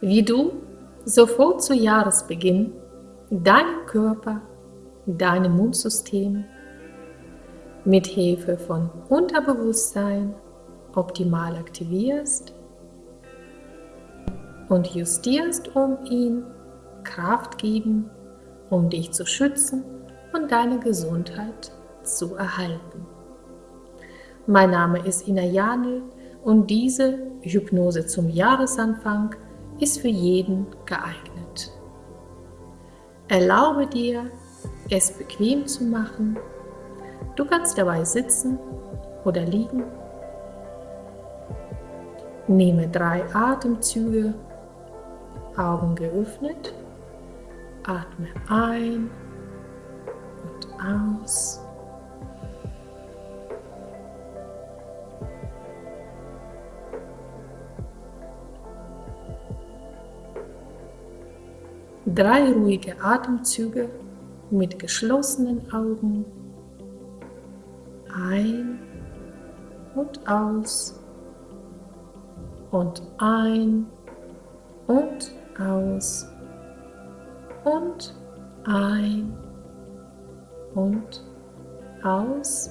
wie du sofort zu Jahresbeginn deinen Körper, dein Immunsystem mit Hilfe von Unterbewusstsein optimal aktivierst und justierst, um ihn Kraft geben, um dich zu schützen und deine Gesundheit zu erhalten. Mein Name ist Ina Janel und diese Hypnose zum Jahresanfang ist für jeden geeignet. Erlaube dir, es bequem zu machen. Du kannst dabei sitzen oder liegen. Nehme drei Atemzüge, Augen geöffnet, atme ein und aus. Drei ruhige Atemzüge mit geschlossenen Augen. Ein und aus und ein und aus und ein und aus.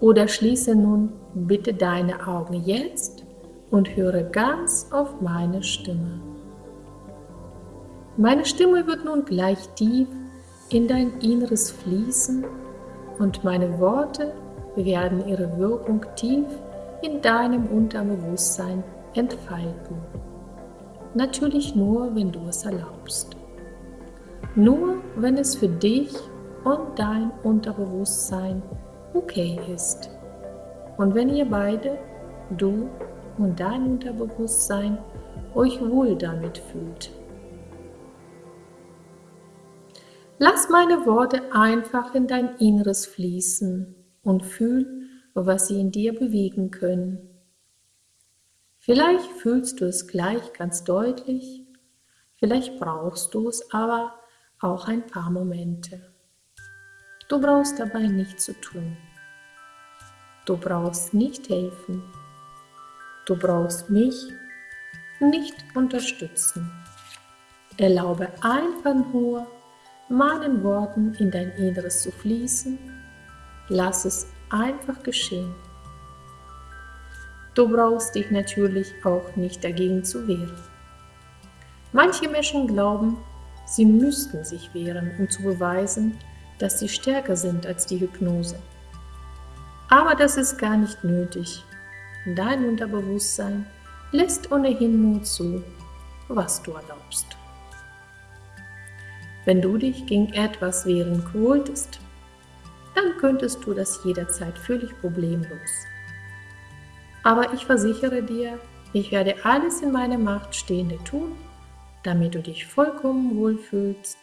Oder schließe nun bitte deine Augen jetzt und höre ganz auf meine Stimme. Meine Stimme wird nun gleich tief in dein Inneres fließen und meine Worte werden ihre Wirkung tief in deinem Unterbewusstsein entfalten. Natürlich nur, wenn du es erlaubst. Nur, wenn es für dich und dein Unterbewusstsein okay ist. Und wenn ihr beide, du und dein Unterbewusstsein, euch wohl damit fühlt. Lass meine Worte einfach in dein Inneres fließen und fühl, was sie in dir bewegen können. Vielleicht fühlst du es gleich ganz deutlich, vielleicht brauchst du es aber auch ein paar Momente. Du brauchst dabei nichts zu tun. Du brauchst nicht helfen. Du brauchst mich nicht unterstützen. Erlaube einfach nur, meinen Worten in dein Inneres zu fließen, lass es einfach geschehen. Du brauchst dich natürlich auch nicht dagegen zu wehren. Manche Menschen glauben, sie müssten sich wehren, um zu beweisen, dass sie stärker sind als die Hypnose. Aber das ist gar nicht nötig. Dein Unterbewusstsein lässt ohnehin nur zu, was du erlaubst. Wenn du dich gegen etwas wehren wolltest, dann könntest du das jederzeit völlig problemlos. Aber ich versichere dir, ich werde alles in meiner Macht Stehende tun, damit du dich vollkommen wohlfühlst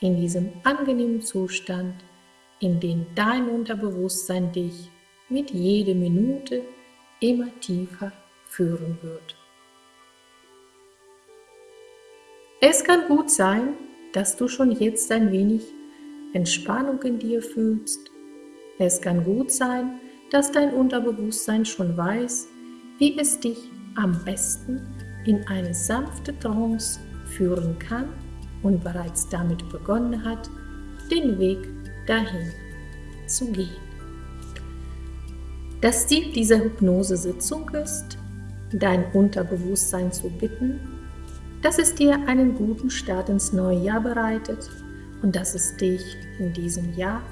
in diesem angenehmen Zustand, in dem dein Unterbewusstsein dich mit jeder Minute immer tiefer führen wird. Es kann gut sein, dass du schon jetzt ein wenig Entspannung in dir fühlst. Es kann gut sein, dass dein Unterbewusstsein schon weiß, wie es dich am besten in eine sanfte Trance führen kann und bereits damit begonnen hat, den Weg dahin zu gehen. Das Ziel dieser Hypnosesitzung ist, dein Unterbewusstsein zu bitten, dass es dir einen guten Start ins neue Jahr bereitet und dass es dich in diesem Jahr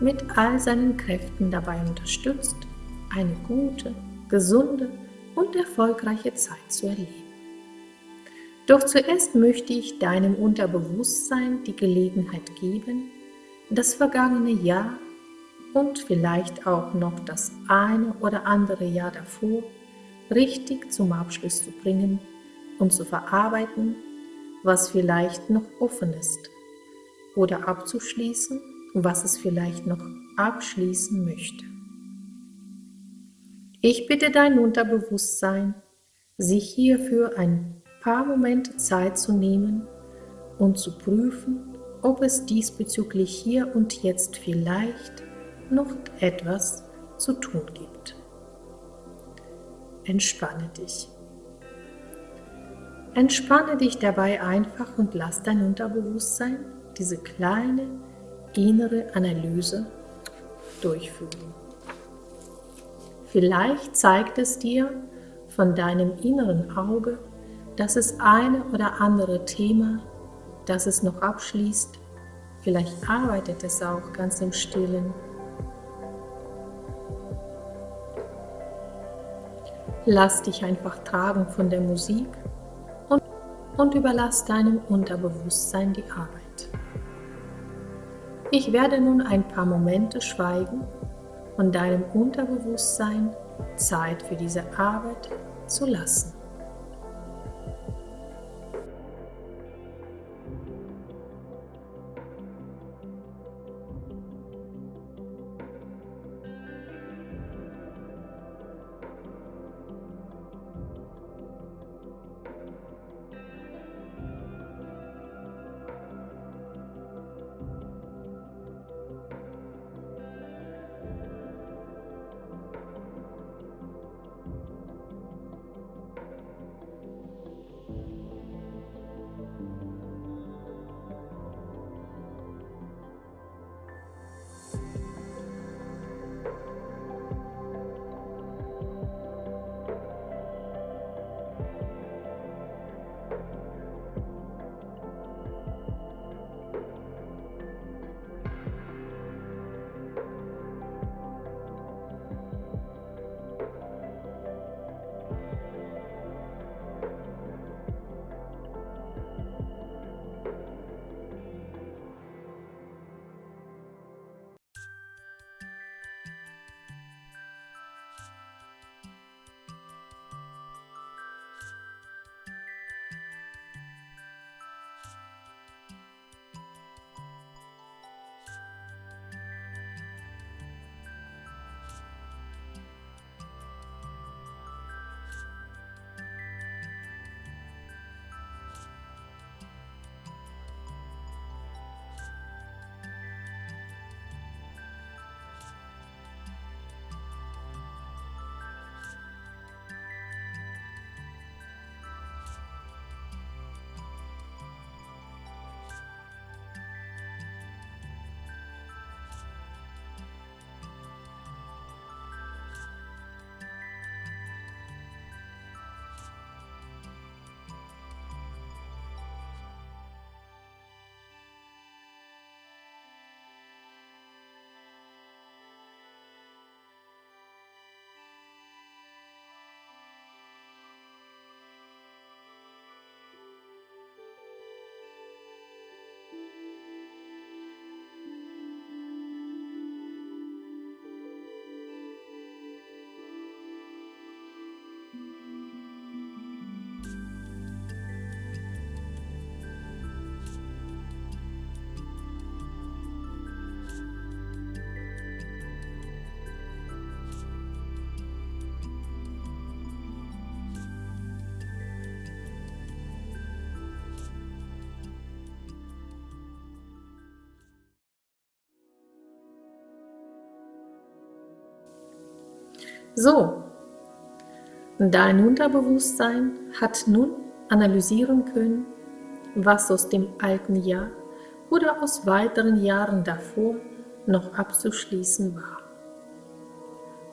mit all seinen Kräften dabei unterstützt, eine gute, gesunde und erfolgreiche Zeit zu erleben. Doch zuerst möchte ich deinem Unterbewusstsein die Gelegenheit geben, das vergangene Jahr und vielleicht auch noch das eine oder andere Jahr davor richtig zum Abschluss zu bringen und zu verarbeiten, was vielleicht noch offen ist, oder abzuschließen, was es vielleicht noch abschließen möchte. Ich bitte dein Unterbewusstsein, sich hierfür ein paar Momente Zeit zu nehmen und zu prüfen, ob es diesbezüglich hier und jetzt vielleicht noch etwas zu tun gibt. Entspanne dich. Entspanne dich dabei einfach und lass dein Unterbewusstsein diese kleine innere Analyse durchführen. Vielleicht zeigt es dir von deinem inneren Auge, dass es eine oder andere Thema, das es noch abschließt, vielleicht arbeitet es auch ganz im stillen. Lass dich einfach tragen von der Musik und, überlass deinem Unterbewusstsein die Arbeit. Ich werde nun ein paar Momente schweigen und deinem Unterbewusstsein Zeit für diese Arbeit zu lassen. So, dein Unterbewusstsein hat nun analysieren können, was aus dem alten Jahr oder aus weiteren Jahren davor noch abzuschließen war.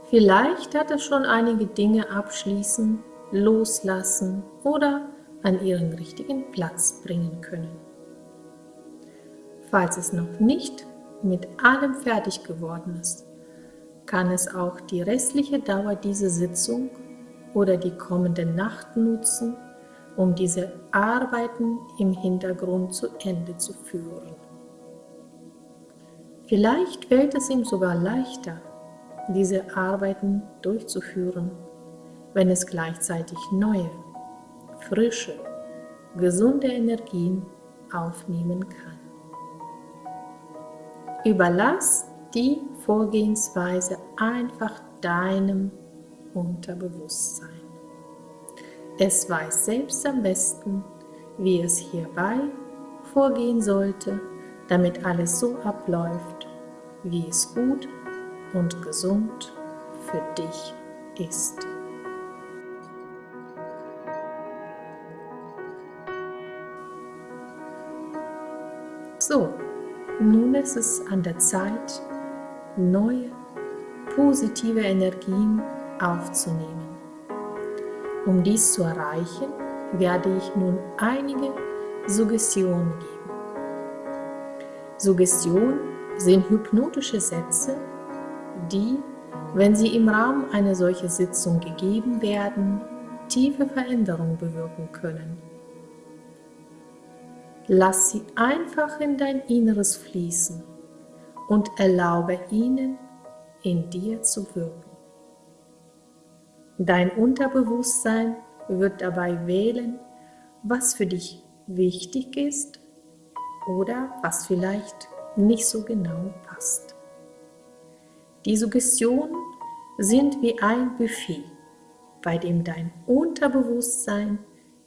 Vielleicht hat es schon einige Dinge abschließen, loslassen oder an ihren richtigen Platz bringen können. Falls es noch nicht mit allem fertig geworden ist, kann es auch die restliche Dauer dieser Sitzung oder die kommende Nacht nutzen, um diese Arbeiten im Hintergrund zu Ende zu führen. Vielleicht fällt es ihm sogar leichter, diese Arbeiten durchzuführen, wenn es gleichzeitig neue, frische, gesunde Energien aufnehmen kann. Überlass die Vorgehensweise einfach deinem Unterbewusstsein. Es weiß selbst am besten, wie es hierbei vorgehen sollte, damit alles so abläuft, wie es gut und gesund für dich ist. So, nun ist es an der Zeit, neue, positive Energien aufzunehmen. Um dies zu erreichen, werde ich nun einige Suggestionen geben. Suggestionen sind hypnotische Sätze, die, wenn sie im Rahmen einer solchen Sitzung gegeben werden, tiefe Veränderungen bewirken können. Lass sie einfach in dein Inneres fließen und erlaube ihnen, in dir zu wirken. Dein Unterbewusstsein wird dabei wählen, was für dich wichtig ist oder was vielleicht nicht so genau passt. Die Suggestionen sind wie ein Buffet, bei dem dein Unterbewusstsein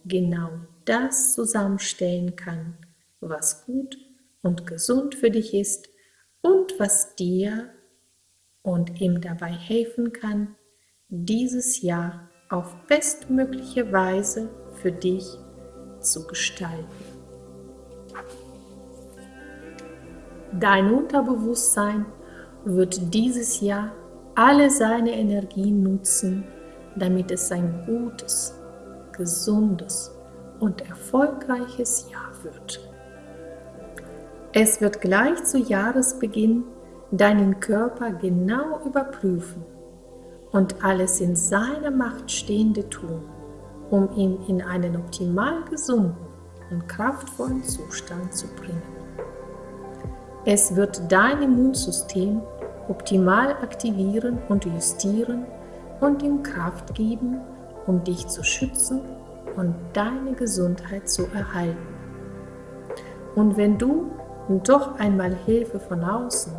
genau das zusammenstellen kann, was gut und gesund für dich ist und was dir und ihm dabei helfen kann, dieses Jahr auf bestmögliche Weise für dich zu gestalten. Dein Unterbewusstsein wird dieses Jahr alle seine Energien nutzen, damit es ein gutes, gesundes und erfolgreiches Jahr wird. Es wird gleich zu Jahresbeginn deinen Körper genau überprüfen und alles in seiner Macht Stehende tun, um ihn in einen optimal gesunden und kraftvollen Zustand zu bringen. Es wird dein Immunsystem optimal aktivieren und justieren und ihm Kraft geben, um dich zu schützen und deine Gesundheit zu erhalten. Und wenn du doch einmal Hilfe von außen,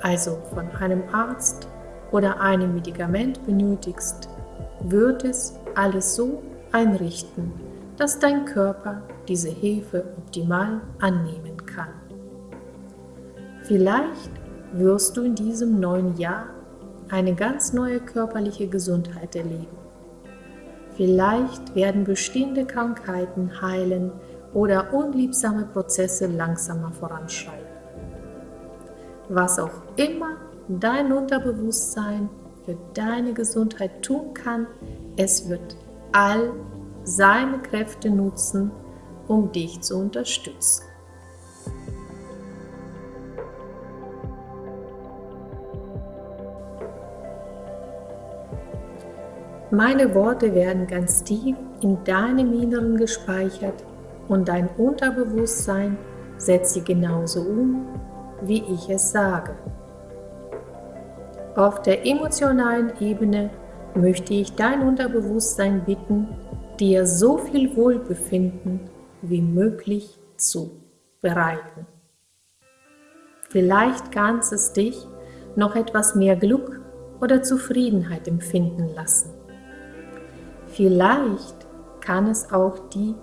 also von einem Arzt oder einem Medikament benötigst, wird es alles so einrichten, dass dein Körper diese Hilfe optimal annehmen kann. Vielleicht wirst du in diesem neuen Jahr eine ganz neue körperliche Gesundheit erleben. Vielleicht werden bestehende Krankheiten heilen oder unliebsame Prozesse langsamer voranschreiten. Was auch immer dein Unterbewusstsein für deine Gesundheit tun kann, es wird all seine Kräfte nutzen, um dich zu unterstützen. Meine Worte werden ganz tief in deinem Inneren gespeichert und dein Unterbewusstsein setzt sie genauso um, wie ich es sage. Auf der emotionalen Ebene möchte ich dein Unterbewusstsein bitten, dir so viel Wohlbefinden wie möglich zu bereiten. Vielleicht kannst es dich noch etwas mehr Glück oder Zufriedenheit empfinden lassen. Vielleicht kann es auch die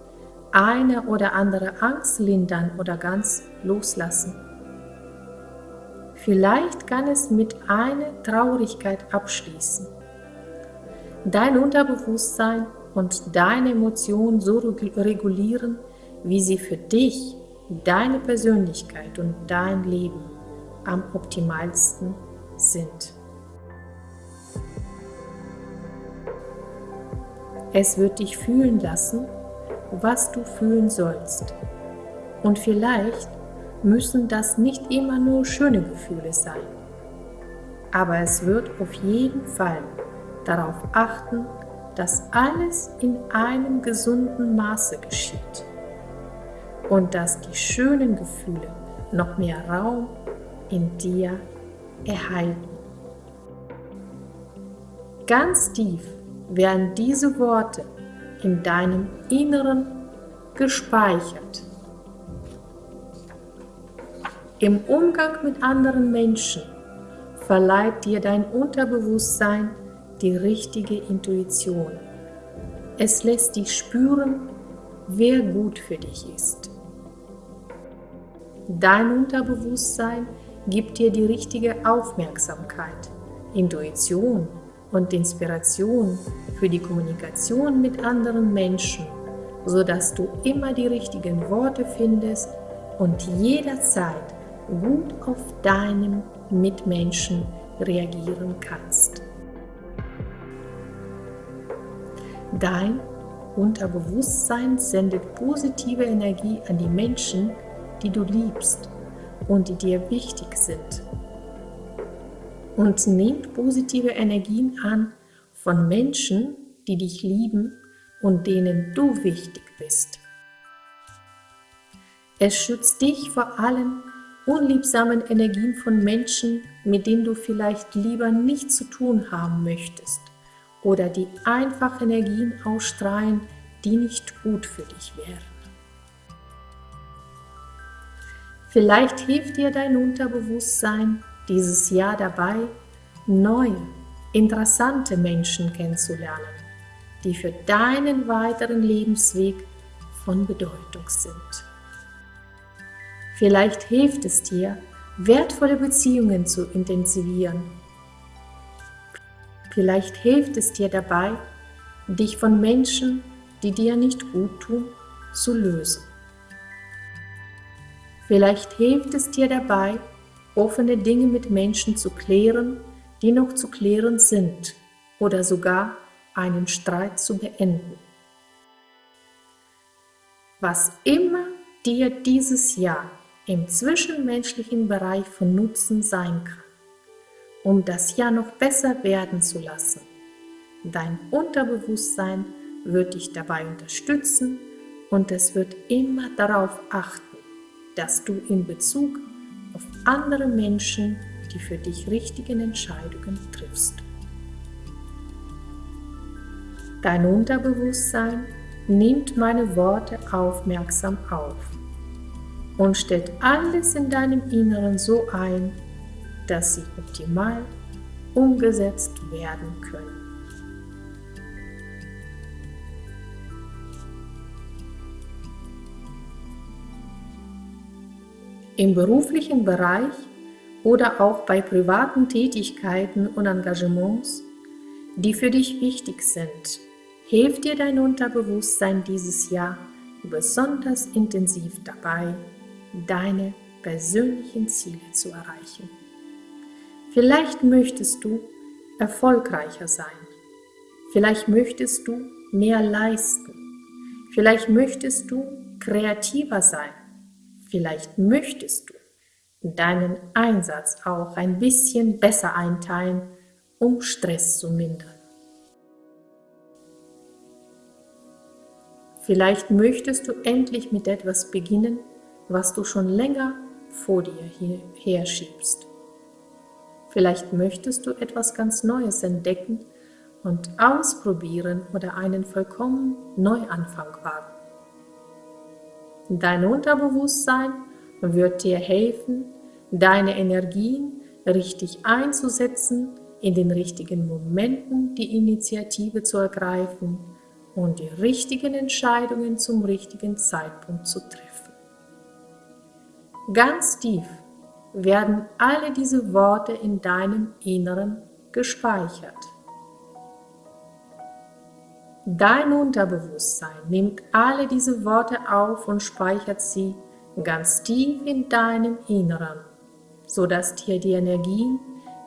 eine oder andere Angst lindern oder ganz loslassen. Vielleicht kann es mit einer Traurigkeit abschließen. Dein Unterbewusstsein und deine Emotionen so regulieren, wie sie für dich, deine Persönlichkeit und dein Leben am optimalsten sind. Es wird dich fühlen lassen, was du fühlen sollst. Und vielleicht müssen das nicht immer nur schöne Gefühle sein. Aber es wird auf jeden Fall darauf achten, dass alles in einem gesunden Maße geschieht und dass die schönen Gefühle noch mehr Raum in dir erhalten. Ganz tief werden diese Worte in deinem Inneren gespeichert. Im Umgang mit anderen Menschen verleiht dir dein Unterbewusstsein die richtige Intuition. Es lässt dich spüren, wer gut für dich ist. Dein Unterbewusstsein gibt dir die richtige Aufmerksamkeit, Intuition und Inspiration für die Kommunikation mit anderen Menschen, sodass du immer die richtigen Worte findest, und jederzeit gut auf deinen Mitmenschen reagieren kannst. Dein Unterbewusstsein sendet positive Energie an die Menschen, die du liebst und die dir wichtig sind. Und nimmt positive Energien an von Menschen, die dich lieben und denen du wichtig bist. Es schützt dich vor allen unliebsamen Energien von Menschen, mit denen du vielleicht lieber nichts zu tun haben möchtest oder die einfach Energien ausstrahlen, die nicht gut für dich wären. Vielleicht hilft dir dein Unterbewusstsein dieses Jahr dabei, neue, interessante Menschen kennenzulernen, die für deinen weiteren Lebensweg von Bedeutung sind. Vielleicht hilft es dir, wertvolle Beziehungen zu intensivieren Vielleicht hilft es dir dabei, dich von Menschen, die dir nicht gut tun, zu lösen. Vielleicht hilft es dir dabei, offene Dinge mit Menschen zu klären, die noch zu klären sind oder sogar einen Streit zu beenden. Was immer dir dieses Jahr im zwischenmenschlichen Bereich von Nutzen sein kann, um das Jahr noch besser werden zu lassen. Dein Unterbewusstsein wird dich dabei unterstützen und es wird immer darauf achten, dass du in Bezug andere Menschen die für dich richtigen Entscheidungen triffst. Dein Unterbewusstsein nimmt meine Worte aufmerksam auf und stellt alles in deinem Inneren so ein, dass sie optimal umgesetzt werden können. Im beruflichen Bereich oder auch bei privaten Tätigkeiten und Engagements, die für dich wichtig sind, hilft dir dein Unterbewusstsein dieses Jahr besonders intensiv dabei, deine persönlichen Ziele zu erreichen. Vielleicht möchtest du erfolgreicher sein. Vielleicht möchtest du mehr leisten. Vielleicht möchtest du kreativer sein. Vielleicht möchtest du deinen Einsatz auch ein bisschen besser einteilen, um Stress zu mindern. Vielleicht möchtest du endlich mit etwas beginnen, was du schon länger vor dir her schiebst. Vielleicht möchtest du etwas ganz Neues entdecken und ausprobieren oder einen vollkommen Neuanfang wagen. Dein Unterbewusstsein wird dir helfen, deine Energien richtig einzusetzen, in den richtigen Momenten die Initiative zu ergreifen und die richtigen Entscheidungen zum richtigen Zeitpunkt zu treffen. Ganz tief werden alle diese Worte in deinem Inneren gespeichert. Dein Unterbewusstsein nimmt alle diese Worte auf und speichert sie ganz tief in deinem Inneren, sodass dir die Energien,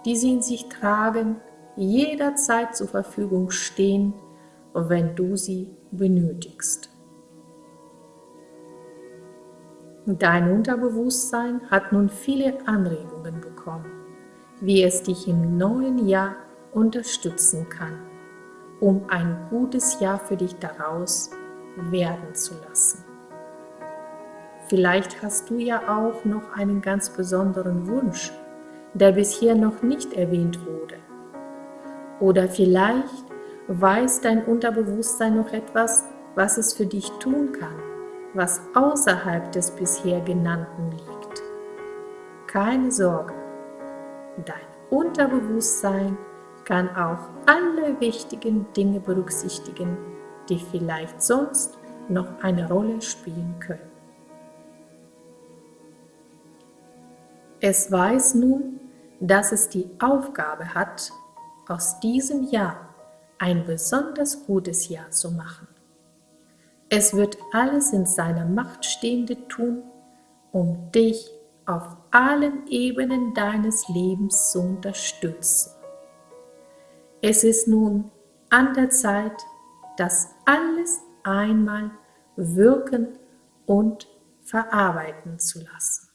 die sie in sich tragen, jederzeit zur Verfügung stehen, wenn du sie benötigst. Dein Unterbewusstsein hat nun viele Anregungen bekommen, wie es dich im neuen Jahr unterstützen kann, um ein gutes Jahr für dich daraus werden zu lassen. Vielleicht hast du ja auch noch einen ganz besonderen Wunsch, der bisher noch nicht erwähnt wurde. Oder vielleicht weiß dein Unterbewusstsein noch etwas, was es für dich tun kann was außerhalb des bisher genannten liegt. Keine Sorge, dein Unterbewusstsein kann auch alle wichtigen Dinge berücksichtigen, die vielleicht sonst noch eine Rolle spielen können. Es weiß nun, dass es die Aufgabe hat, aus diesem Jahr ein besonders gutes Jahr zu machen. Es wird alles in seiner Macht Stehende tun, um dich auf allen Ebenen deines Lebens zu unterstützen. Es ist nun an der Zeit, das alles einmal wirken und verarbeiten zu lassen.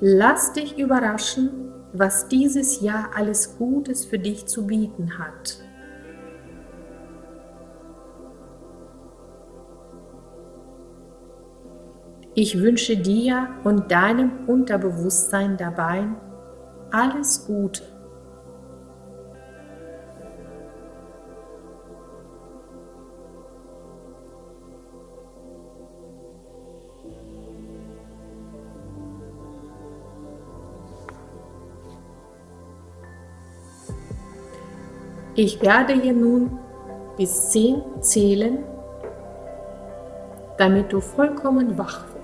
Lass dich überraschen, was dieses Jahr alles Gutes für dich zu bieten hat. Ich wünsche dir und deinem Unterbewusstsein dabei alles Gute. Ich werde hier nun bis 10 zählen, damit du vollkommen wach wirst.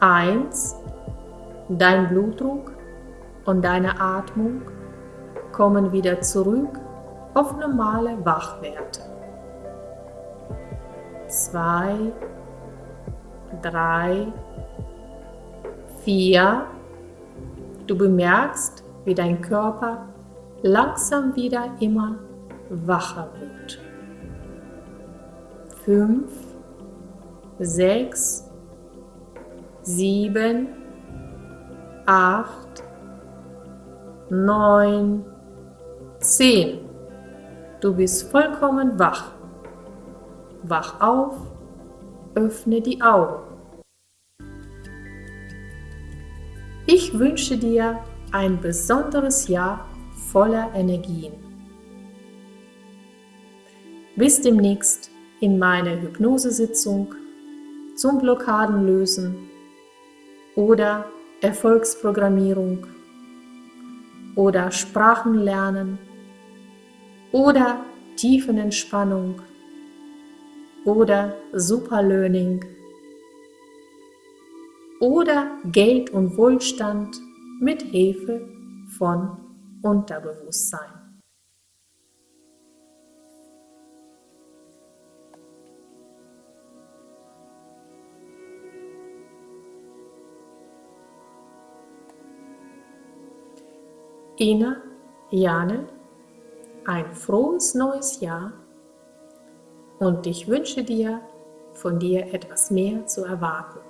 1. Dein Blutdruck und deine Atmung kommen wieder zurück auf normale Wachwerte. 2, 3, 4. Du bemerkst, wie dein Körper langsam wieder immer wacher wird. 5, 6, 7, 8, 9, 10. Du bist vollkommen wach. Wach auf, öffne die Augen. Ich wünsche dir ein besonderes Jahr voller Energien. Bis demnächst in meiner Hypnosesitzung zum Blockadenlösen oder Erfolgsprogrammierung oder Sprachenlernen oder Tiefenentspannung oder Superlearning oder Geld und Wohlstand mit Hilfe von Unterbewusstsein. Ina, Jane, ein frohes neues Jahr und ich wünsche dir, von dir etwas mehr zu erwarten.